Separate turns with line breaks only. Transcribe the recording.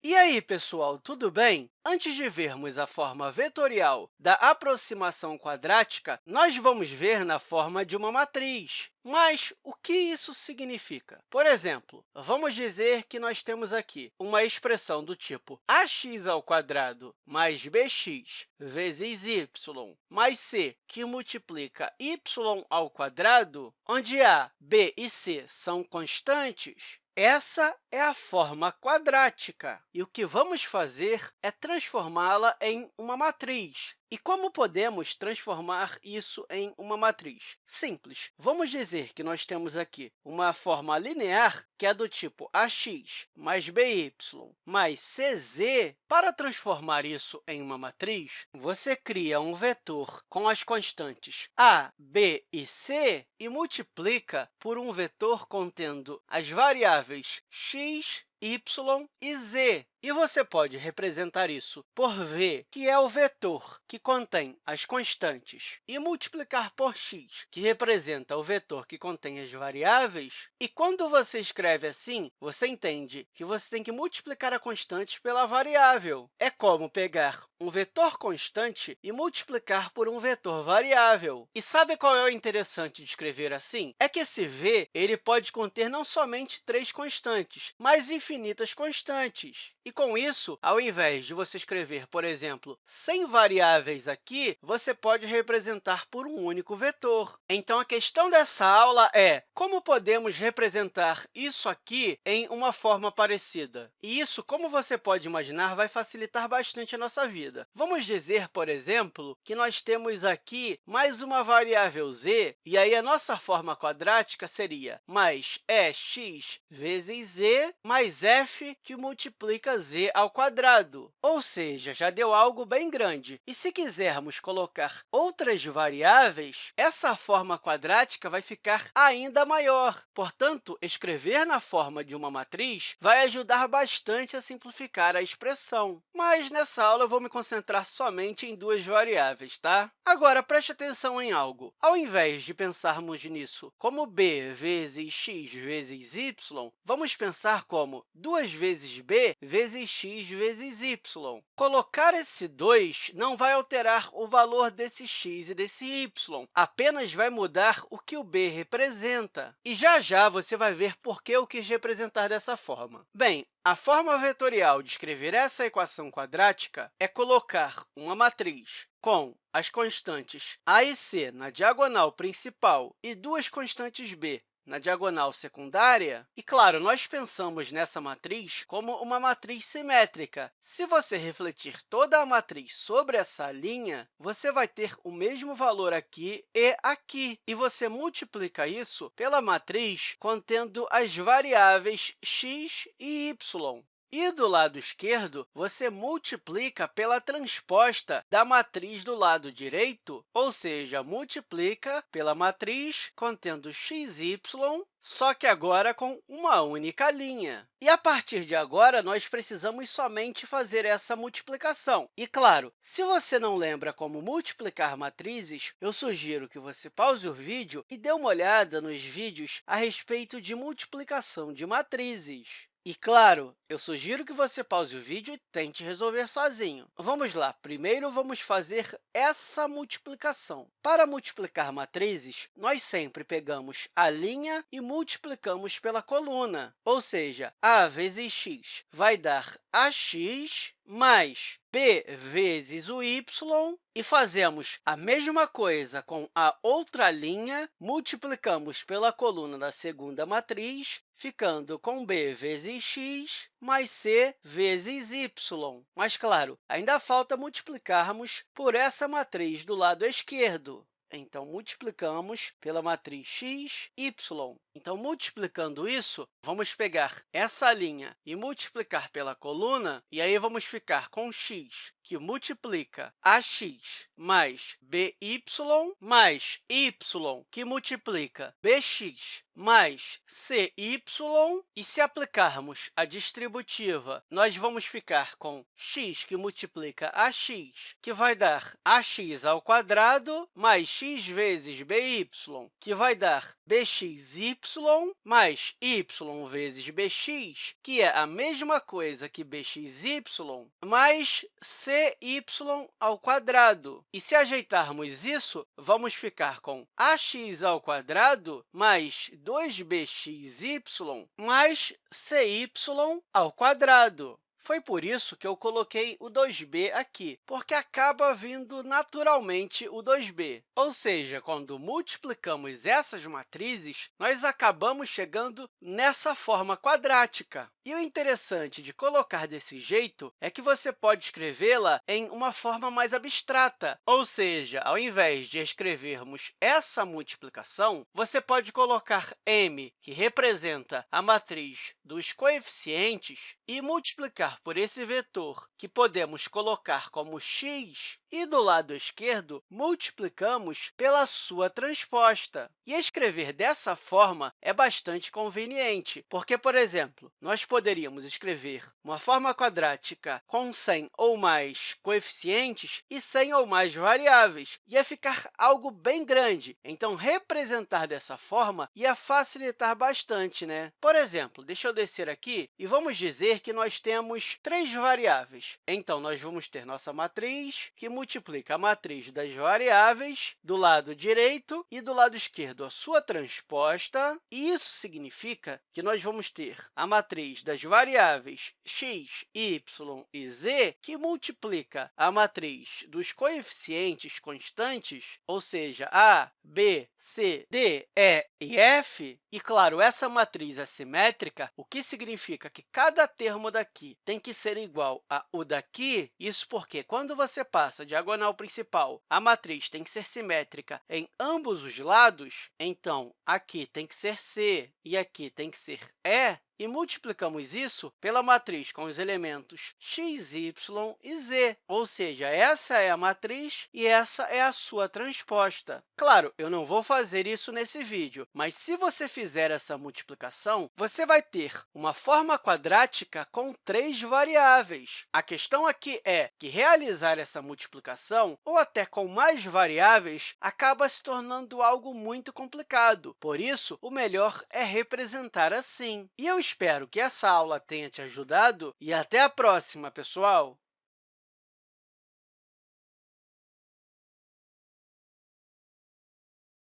E aí, pessoal, tudo bem? Antes de vermos a forma vetorial da aproximação quadrática, nós vamos ver na forma de uma matriz. Mas o que isso significa? Por exemplo, vamos dizer que nós temos aqui uma expressão do tipo ax mais bx vezes y mais c, que multiplica y onde a, b e c são constantes, essa é a forma quadrática, e o que vamos fazer é transformá-la em uma matriz. E como podemos transformar isso em uma matriz? Simples. Vamos dizer que nós temos aqui uma forma linear, que é do tipo ax mais by mais cz. Para transformar isso em uma matriz, você cria um vetor com as constantes a, b e c e multiplica por um vetor contendo as variáveis x, y e z. E você pode representar isso por v, que é o vetor que contém as constantes, e multiplicar por x, que representa o vetor que contém as variáveis. E quando você escreve assim, você entende que você tem que multiplicar a constante pela variável. É como pegar um vetor constante e multiplicar por um vetor variável. E sabe qual é o interessante de escrever assim? É que esse v ele pode conter não somente três constantes, mas infinitas constantes. E, com isso, ao invés de você escrever, por exemplo, 100 variáveis aqui, você pode representar por um único vetor. Então, a questão dessa aula é como podemos representar isso aqui em uma forma parecida. E isso, como você pode imaginar, vai facilitar bastante a nossa vida. Vamos dizer, por exemplo, que nós temos aqui mais uma variável z, e aí a nossa forma quadrática seria mais ex vezes z mais f, que multiplica z ao quadrado, ou seja, já deu algo bem grande. E se quisermos colocar outras variáveis, essa forma quadrática vai ficar ainda maior. Portanto, escrever na forma de uma matriz vai ajudar bastante a simplificar a expressão. Mas, nessa aula, eu vou me concentrar somente em duas variáveis. Tá? Agora, preste atenção em algo. Ao invés de pensarmos nisso como b vezes x vezes y, vamos pensar como 2 vezes b vezes vezes x vezes y. Colocar esse 2 não vai alterar o valor desse x e desse y, apenas vai mudar o que o b representa. E já já você vai ver por que eu quis representar dessa forma. Bem, a forma vetorial de escrever essa equação quadrática é colocar uma matriz com as constantes a e c na diagonal principal e duas constantes b na diagonal secundária. E, claro, nós pensamos nessa matriz como uma matriz simétrica. Se você refletir toda a matriz sobre essa linha, você vai ter o mesmo valor aqui e aqui. E você multiplica isso pela matriz contendo as variáveis x e y. E do lado esquerdo, você multiplica pela transposta da matriz do lado direito, ou seja, multiplica pela matriz contendo xy, só que agora com uma única linha. E, a partir de agora, nós precisamos somente fazer essa multiplicação. E, claro, se você não lembra como multiplicar matrizes, eu sugiro que você pause o vídeo e dê uma olhada nos vídeos a respeito de multiplicação de matrizes. E, claro, eu sugiro que você pause o vídeo e tente resolver sozinho. Vamos lá. Primeiro, vamos fazer essa multiplicação. Para multiplicar matrizes, nós sempre pegamos a linha e multiplicamos pela coluna, ou seja, a vezes x vai dar ax mais b vezes o y, e fazemos a mesma coisa com a outra linha, multiplicamos pela coluna da segunda matriz, ficando com b vezes x mais c vezes y. Mas, claro, ainda falta multiplicarmos por essa matriz do lado esquerdo. Então, multiplicamos pela matriz x, y. Então, multiplicando isso, vamos pegar essa linha e multiplicar pela coluna, e aí vamos ficar com x, que multiplica ax mais by mais y, que multiplica bx mais cy, e se aplicarmos a distributiva, nós vamos ficar com x, que multiplica ax, que vai dar ax ao quadrado, mais x vezes by, que vai dar bxy, mais y vezes bx, que é a mesma coisa que bxy, mais cy ao quadrado. E se ajeitarmos isso, vamos ficar com ax ao quadrado mais 2bxy mais cy ao quadrado. Foi por isso que eu coloquei o 2b aqui, porque acaba vindo naturalmente o 2b. Ou seja, quando multiplicamos essas matrizes, nós acabamos chegando nessa forma quadrática. E o interessante de colocar desse jeito é que você pode escrevê-la em uma forma mais abstrata, ou seja, ao invés de escrevermos essa multiplicação, você pode colocar m, que representa a matriz dos coeficientes, e multiplicar por esse vetor, que podemos colocar como x, e do lado esquerdo, multiplicamos pela sua transposta. E escrever dessa forma é bastante conveniente, porque, por exemplo, nós poderíamos escrever uma forma quadrática com 100 ou mais coeficientes e 100 ou mais variáveis. Ia ficar algo bem grande. Então, representar dessa forma ia facilitar bastante. Né? Por exemplo, deixa eu descer aqui e vamos dizer que nós temos três variáveis. Então, nós vamos ter nossa matriz, que multiplica a matriz das variáveis do lado direito e do lado esquerdo a sua transposta. E isso significa que nós vamos ter a matriz das variáveis x, y e z, que multiplica a matriz dos coeficientes constantes, ou seja, a, b, c, d, e e f. E, claro, essa matriz é simétrica, o que significa que cada termo daqui tem que ser igual a o daqui. Isso porque, quando você passa diagonal principal, a matriz tem que ser simétrica em ambos os lados, então, aqui tem que ser C e aqui tem que ser E, e multiplicamos isso pela matriz com os elementos x, y e z, ou seja, essa é a matriz e essa é a sua transposta. Claro, eu não vou fazer isso nesse vídeo, mas se você fizer essa multiplicação, você vai ter uma forma quadrática com três variáveis. A questão aqui é que realizar essa multiplicação, ou até com mais variáveis, acaba se tornando algo muito complicado. Por isso, o melhor é representar assim. E eu espero que essa aula tenha te ajudado e até a próxima, pessoal!